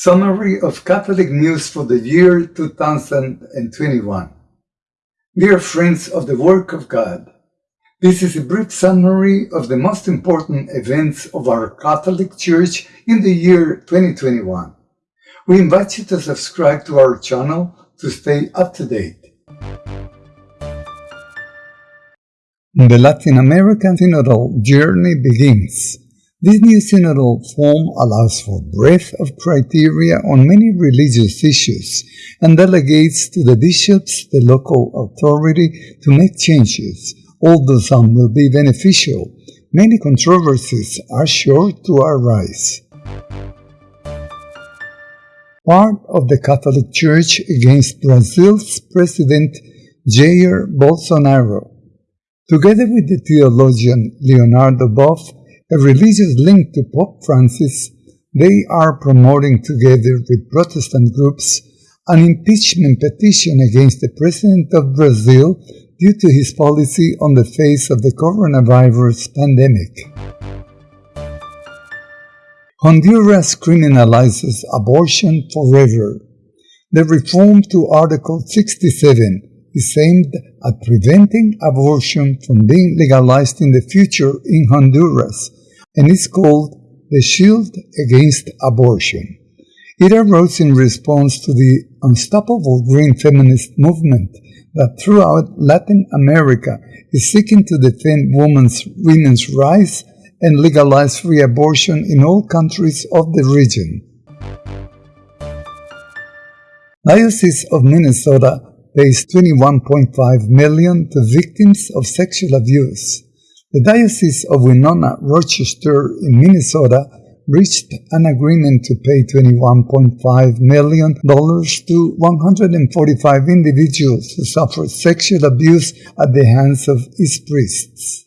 Summary of Catholic News for the year 2021. Dear friends of the work of God, this is a brief summary of the most important events of our Catholic Church in the year 2021. We invite you to subscribe to our channel to stay up to date. The Latin American Synodal journey begins. This new synodal form allows for breadth of criteria on many religious issues and delegates to the bishops the local authority to make changes. Although some will be beneficial, many controversies are sure to arise. Part of the Catholic Church against Brazil's President Jair Bolsonaro. Together with the theologian Leonardo Boff, a religious link to Pope Francis, they are promoting together with Protestant groups an impeachment petition against the President of Brazil due to his policy on the face of the coronavirus pandemic. Honduras criminalizes abortion forever. The reform to Article 67 is aimed at preventing abortion from being legalized in the future in Honduras and is called the Shield Against Abortion. It arose in response to the unstoppable green feminist movement that throughout Latin America is seeking to defend women's, women's rights and legalize free abortion in all countries of the region. Diocese of Minnesota pays 21.5 million to victims of sexual abuse. The Diocese of Winona Rochester in Minnesota reached an agreement to pay $21.5 million to 145 individuals who suffered sexual abuse at the hands of its priests.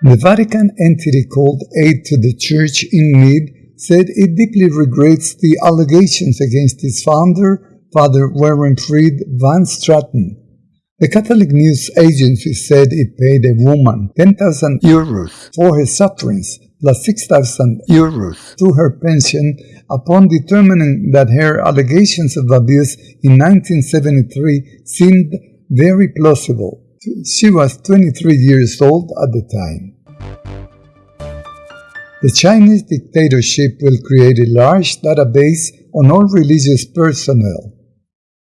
The Vatican entity called Aid to the Church in Need said it deeply regrets the allegations against its founder, Father Warren Fried Van Straten, the Catholic News Agency said it paid a woman 10,000 euros for her sufferings plus 6,000 euros to her pension upon determining that her allegations of abuse in 1973 seemed very plausible. She was 23 years old at the time. The Chinese dictatorship will create a large database on all religious personnel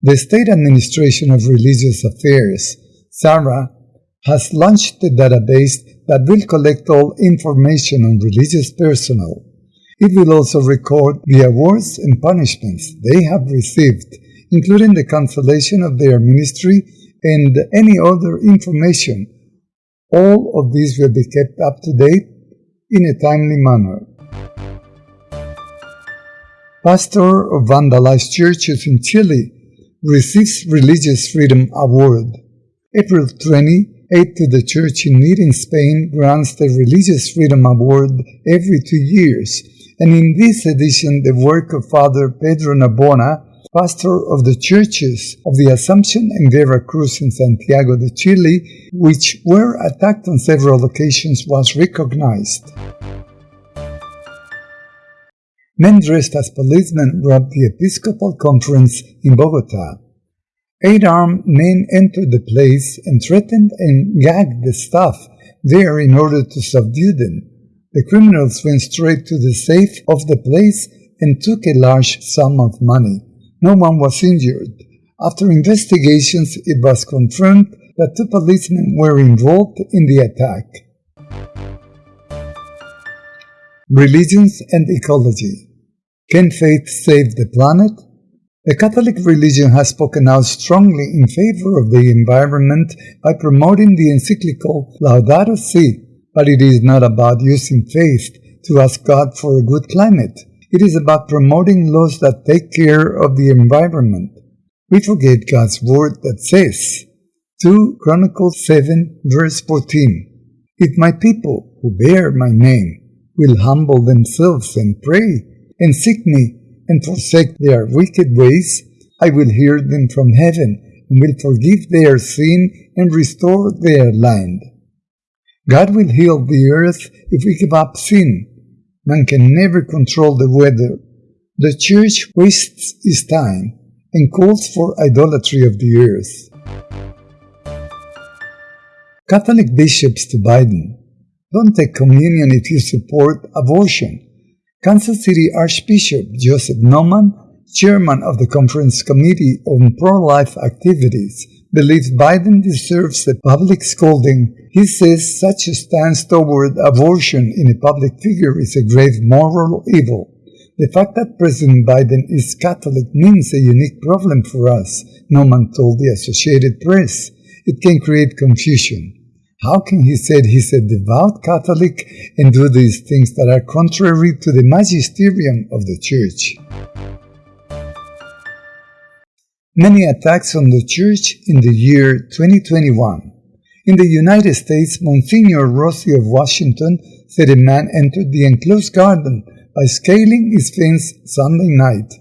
the State Administration of Religious Affairs, SARA, has launched a database that will collect all information on religious personnel. It will also record the awards and punishments they have received, including the cancellation of their ministry and any other information. All of these will be kept up to date in a timely manner. Pastor of vandalized churches in Chile receives Religious Freedom Award. April 20, Aid to the Church in Need in Spain grants the Religious Freedom Award every two years, and in this edition the work of Father Pedro Narbona, pastor of the churches of the Assumption and Vera Cruz in Santiago de Chile, which were attacked on several occasions, was recognized. Men dressed as policemen robbed the Episcopal Conference in Bogota. Eight armed men entered the place and threatened and gagged the staff there in order to subdue them. The criminals went straight to the safe of the place and took a large sum of money. No one was injured. After investigations, it was confirmed that two policemen were involved in the attack. Religions and Ecology Can faith save the planet? The Catholic religion has spoken out strongly in favor of the environment by promoting the encyclical Laudato Si, but it is not about using faith to ask God for a good climate. It is about promoting laws that take care of the environment. We forget God's word that says, 2 Chronicles 7 verse 14, If my people who bear my name will humble themselves and pray and seek me and forsake their wicked ways, I will hear them from heaven and will forgive their sin and restore their land. God will heal the earth if we give up sin. Man can never control the weather. The church wastes its time and calls for idolatry of the earth. Catholic bishops to Biden. Don't take communion if you support abortion. Kansas City Archbishop Joseph Naumann, chairman of the Conference Committee on Pro-Life Activities, believes Biden deserves a public scolding. He says such a stance toward abortion in a public figure is a grave moral evil. The fact that President Biden is Catholic means a unique problem for us, Naumann told the Associated Press. It can create confusion. How can he say he's a devout Catholic and do these things that are contrary to the magisterium of the Church? many attacks on the church in the year 2021. In the United States, Monsignor Rossi of Washington said a man entered the enclosed garden by scaling his fence Sunday night.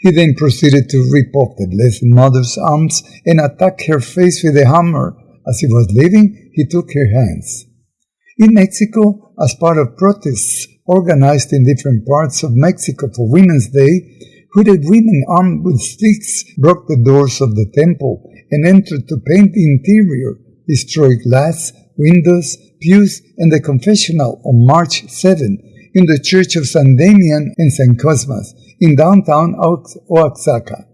He then proceeded to rip off the Blessed Mother's arms and attack her face with a hammer. As he was leaving, he took her hands. In Mexico, as part of protests organized in different parts of Mexico for Women's Day, hooded women armed with sticks broke the doors of the temple and entered to paint the interior, destroy glass, windows, pews, and the confessional on March 7 in the Church of San Damian and San Cosmas in downtown Oaxaca.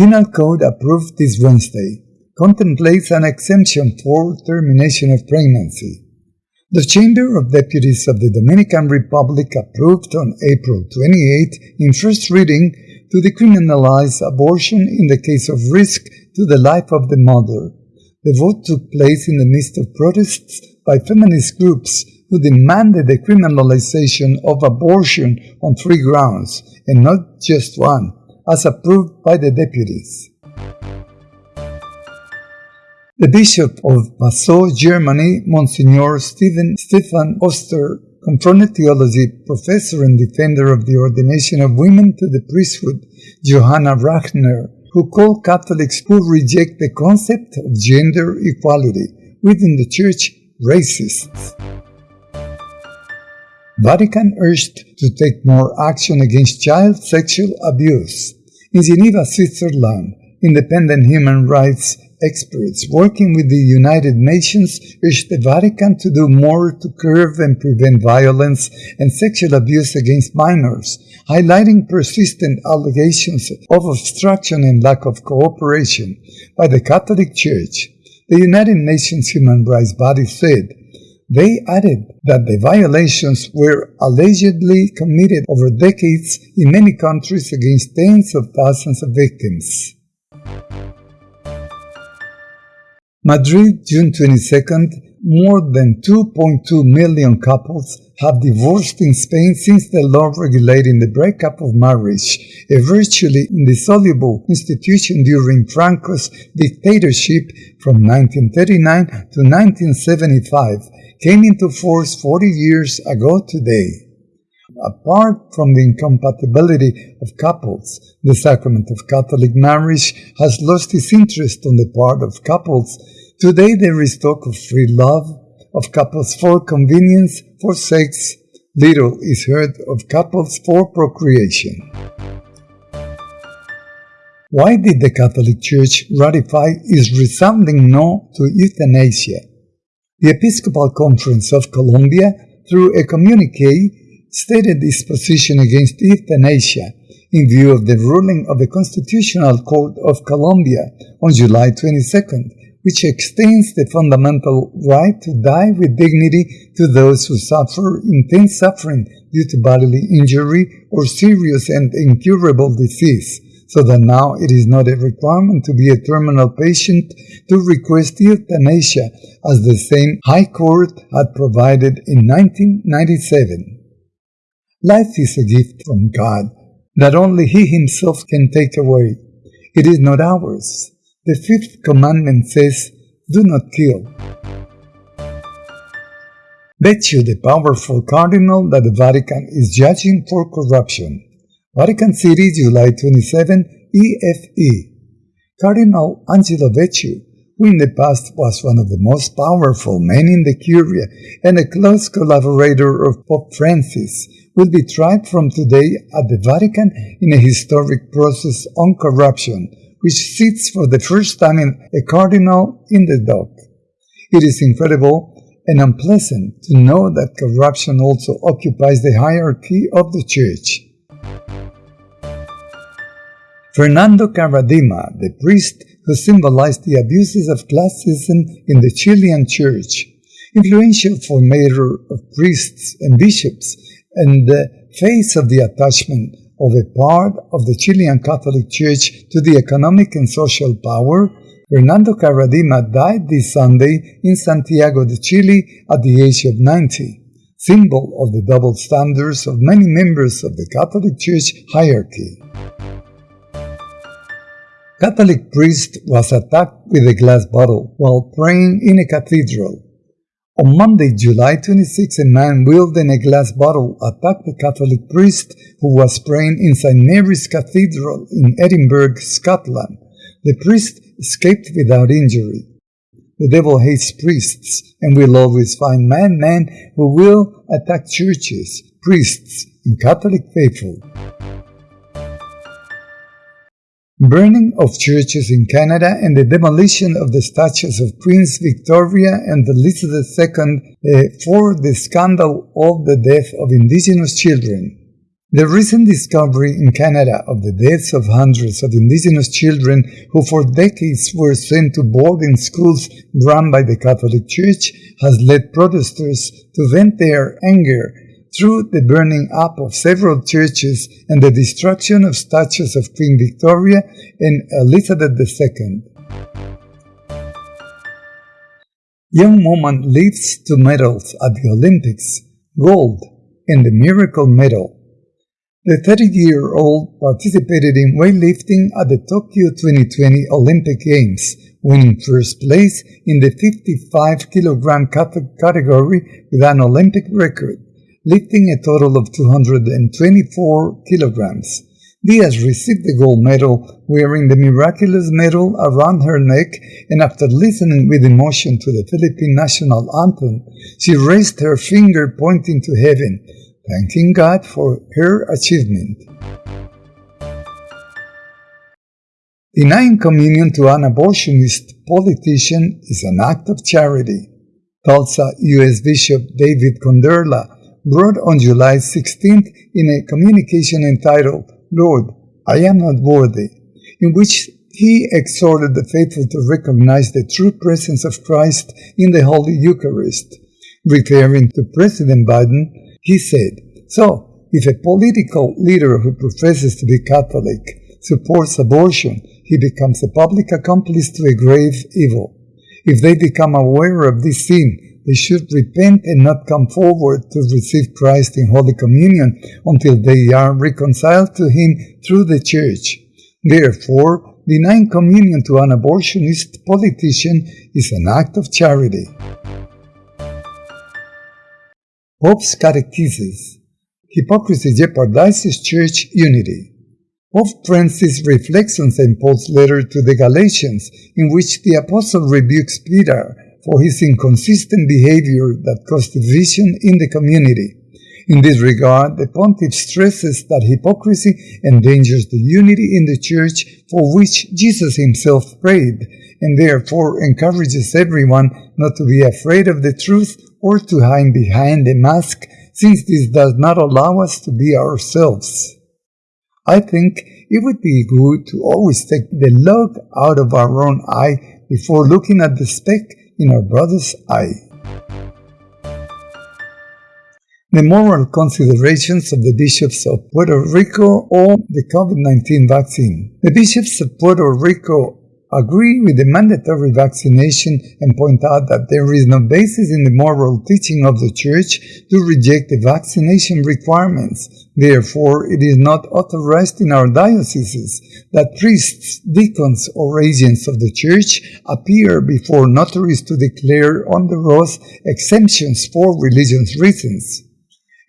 Penal Code approved this Wednesday contemplates an exemption for termination of pregnancy. The Chamber of Deputies of the Dominican Republic approved on April 28 in first reading to decriminalize abortion in the case of risk to the life of the mother. The vote took place in the midst of protests by feminist groups who demanded the criminalization of abortion on three grounds, and not just one, as approved by the deputies. The Bishop of Passau, Germany, Monsignor Stephen, Stefan Oster, confronted theology professor and defender of the ordination of women to the priesthood, Johanna Rahner, who called Catholics who reject the concept of gender equality within the Church racists. Vatican urged to take more action against child sexual abuse. In Geneva, Switzerland, independent human rights experts working with the United Nations urged the Vatican to do more to curb and prevent violence and sexual abuse against minors, highlighting persistent allegations of obstruction and lack of cooperation by the Catholic Church. The United Nations human rights body said they added that the violations were allegedly committed over decades in many countries against tens of thousands of victims. Madrid, June 22nd, more than 2.2 million couples have divorced in Spain since the law regulating the breakup of marriage, a virtually indissoluble institution during Franco's dictatorship from 1939 to 1975, came into force 40 years ago today. Apart from the incompatibility of couples, the sacrament of Catholic marriage has lost its interest on the part of couples. Today there is talk of free love, of couples for convenience, for sex. Little is heard of couples for procreation. Why did the Catholic Church ratify its resounding no to euthanasia? The Episcopal Conference of Colombia, through a communique, stated its position against euthanasia in view of the ruling of the Constitutional Court of Colombia on July 22nd, which extends the fundamental right to die with dignity to those who suffer intense suffering due to bodily injury or serious and incurable disease, so that now it is not a requirement to be a terminal patient to request euthanasia, as the same High Court had provided in 1997. Life is a gift from God that only He Himself can take away. It is not ours. The fifth commandment says, Do not kill. Becciu, the powerful cardinal that the Vatican is judging for corruption. Vatican City, July 27, EFE. Cardinal Angelo Becciu, who in the past was one of the most powerful men in the Curia and a close collaborator of Pope Francis, will be tried from today at the Vatican in a historic process on corruption, which sits for the first time in a cardinal in the dock. It is incredible and unpleasant to know that corruption also occupies the hierarchy of the Church. Fernando Karadima, the priest who symbolized the abuses of classism in the Chilean Church, influential formator of priests and bishops, and the face of the attachment of a part of the Chilean Catholic Church to the economic and social power, Fernando Karadima died this Sunday in Santiago de Chile at the age of 90, symbol of the double standards of many members of the Catholic Church hierarchy. Catholic priest was attacked with a glass bottle while praying in a cathedral. On Monday, July 26, a man wielding a glass bottle attacked a Catholic priest who was praying in St. Mary's Cathedral in Edinburgh, Scotland. The priest escaped without injury. The devil hates priests and will always find men who will attack churches, priests, and Catholic faithful. Burning of churches in Canada and the demolition of the statues of Queens Victoria and Elizabeth II uh, for the scandal of the death of Indigenous children. The recent discovery in Canada of the deaths of hundreds of Indigenous children who for decades were sent to boarding schools run by the Catholic Church has led protesters to vent their anger through the burning up of several churches and the destruction of statues of Queen Victoria and Elizabeth II. Young woman lifts two medals at the Olympics, gold and the miracle medal. The 30-year-old participated in weightlifting at the Tokyo 2020 Olympic Games, winning first place in the 55 kilogram category with an Olympic record lifting a total of 224 kilograms. Diaz received the gold medal wearing the miraculous medal around her neck and after listening with emotion to the Philippine national anthem, she raised her finger pointing to heaven, thanking God for her achievement. Denying communion to an abortionist politician is an act of charity. Tulsa U.S. Bishop David Konderla wrote on July 16th in a communication entitled, Lord, I am not worthy, in which he exhorted the faithful to recognize the true presence of Christ in the Holy Eucharist. Referring to President Biden, he said, So, if a political leader who professes to be Catholic supports abortion, he becomes a public accomplice to a grave evil. If they become aware of this sin, they should repent and not come forward to receive Christ in Holy Communion until they are reconciled to Him through the Church. Therefore, denying communion to an abortionist politician is an act of charity. Pope's Catechesis Hypocrisy jeopardizes church unity. Pope Francis reflects on. Paul's letter to the Galatians, in which the apostle rebukes Peter for his inconsistent behavior that caused division in the community. In this regard, the pontiff stresses that hypocrisy endangers the unity in the church for which Jesus himself prayed, and therefore encourages everyone not to be afraid of the truth or to hide behind a mask, since this does not allow us to be ourselves. I think it would be good to always take the log out of our own eye before looking at the speck in our brother's eye. The moral considerations of the bishops of Puerto Rico on the COVID-19 vaccine. The bishops of Puerto Rico agree with the mandatory vaccination and point out that there is no basis in the moral teaching of the Church to reject the vaccination requirements. Therefore, it is not authorized in our dioceses that priests, deacons, or agents of the Church appear before notaries to declare on the oath exemptions for religious reasons.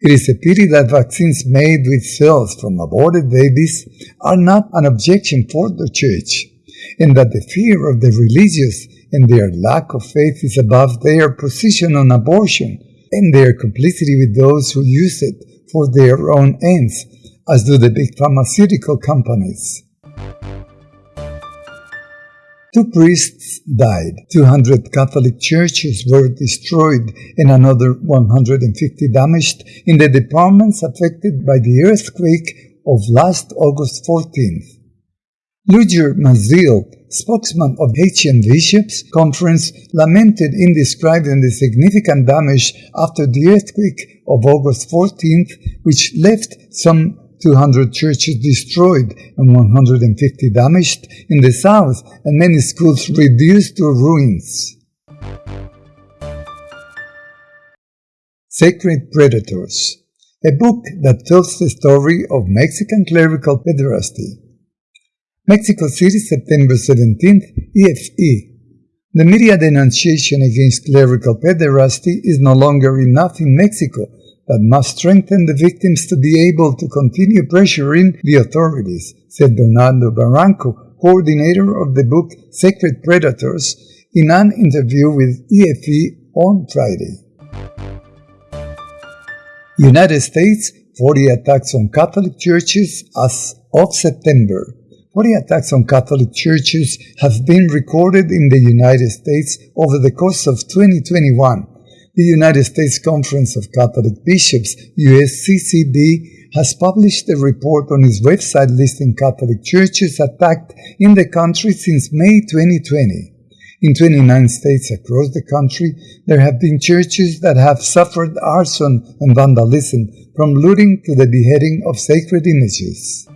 It is a pity that vaccines made with cells from aborted babies are not an objection for the Church. And that the fear of the religious and their lack of faith is above their position on abortion and their complicity with those who use it for their own ends, as do the big pharmaceutical companies. Two priests died, 200 Catholic churches were destroyed, and another 150 damaged in the departments affected by the earthquake of last August 14th. Ludger Masil, spokesman of Haitian Bishops Conference, lamented in describing the significant damage after the earthquake of August 14th, which left some 200 churches destroyed and 150 damaged in the south and many schools reduced to ruins. Sacred Predators a book that tells the story of Mexican clerical pederasty. Mexico City, September 17th, EFE. The media denunciation against clerical pederasty is no longer enough in Mexico that must strengthen the victims to be able to continue pressuring the authorities, said Bernardo Barranco, coordinator of the book Sacred Predators, in an interview with EFE on Friday. United States 40 attacks on Catholic churches as of September. 40 attacks on Catholic churches have been recorded in the United States over the course of 2021 the United States Conference of Catholic Bishops, USCCB, has published a report on its website listing Catholic churches attacked in the country since May 2020. In 29 states across the country, there have been churches that have suffered arson and vandalism, from looting to the beheading of sacred images.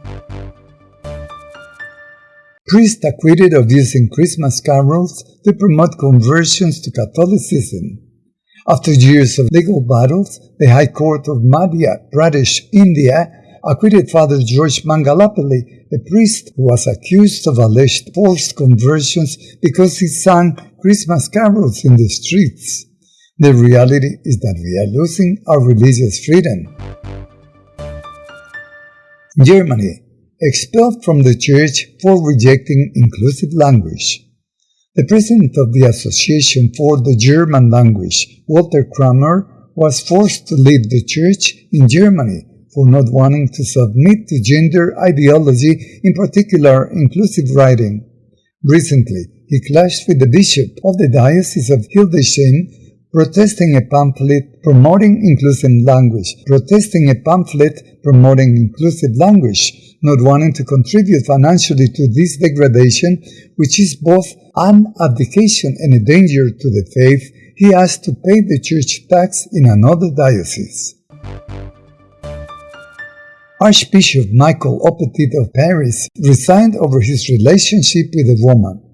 Priest acquitted of using Christmas carols to promote conversions to Catholicism. After years of legal battles, the High Court of Madhya Pradesh, India, acquitted Father George Mangalapalli, a priest who was accused of alleged forced conversions because he sang Christmas carols in the streets. The reality is that we are losing our religious freedom. Germany, expelled from the church for rejecting inclusive language. The president of the Association for the German Language, Walter Kramer, was forced to leave the church in Germany for not wanting to submit to gender ideology, in particular inclusive writing. Recently, he clashed with the bishop of the Diocese of Hildesheim, protesting a pamphlet promoting inclusive language, protesting a pamphlet promoting inclusive language, not wanting to contribute financially to this degradation, which is both an abdication and a danger to the faith, he asked to pay the church tax in another diocese. Archbishop Michael Aupetit of Paris resigned over his relationship with a woman.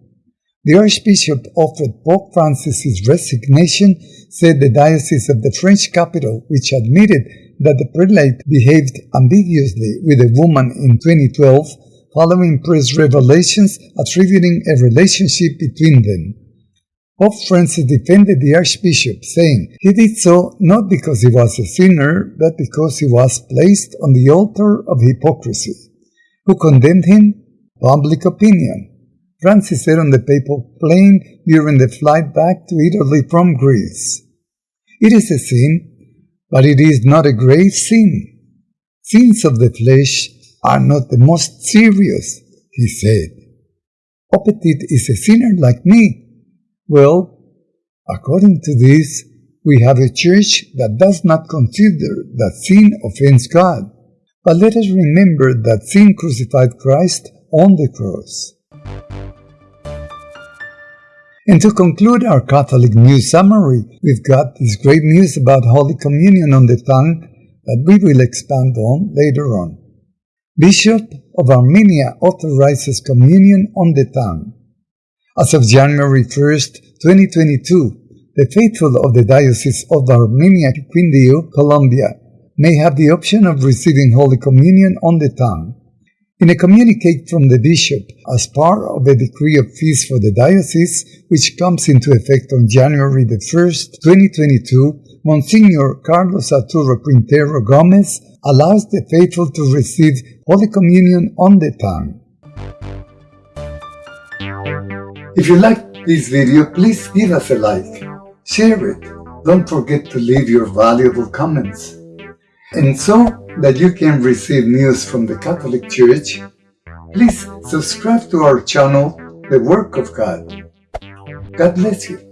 The Archbishop offered Pope Francis his resignation, said the Diocese of the French capital, which admitted that the prelate behaved ambiguously with a woman in 2012 following press revelations attributing a relationship between them. Pope Francis defended the Archbishop, saying he did so not because he was a sinner, but because he was placed on the altar of hypocrisy. Who condemned him? Public opinion. Francis said on the papal plane during the flight back to Italy from Greece. It is a sin but it is not a grave sin. Sins of the flesh are not the most serious, he said. Aupetit is a sinner like me. Well, according to this, we have a church that does not consider that sin offends God. But let us remember that sin crucified Christ on the cross. And to conclude our Catholic news summary, we've got this great news about Holy Communion on the tongue that we will expand on later on. Bishop of Armenia authorizes communion on the tongue. As of January 1st, 2022, the faithful of the Diocese of Armenia, Quindío, Colombia, may have the option of receiving Holy Communion on the tongue. In a communique from the bishop, as part of a decree of fees for the diocese, which comes into effect on January the 1st, 2022, Monsignor Carlos Arturo Quintero Gomez allows the faithful to receive Holy Communion on the tongue. If you liked this video, please give us a like. Share it. Don't forget to leave your valuable comments. And so that you can receive news from the Catholic Church, please subscribe to our channel, The Work of God. God bless you.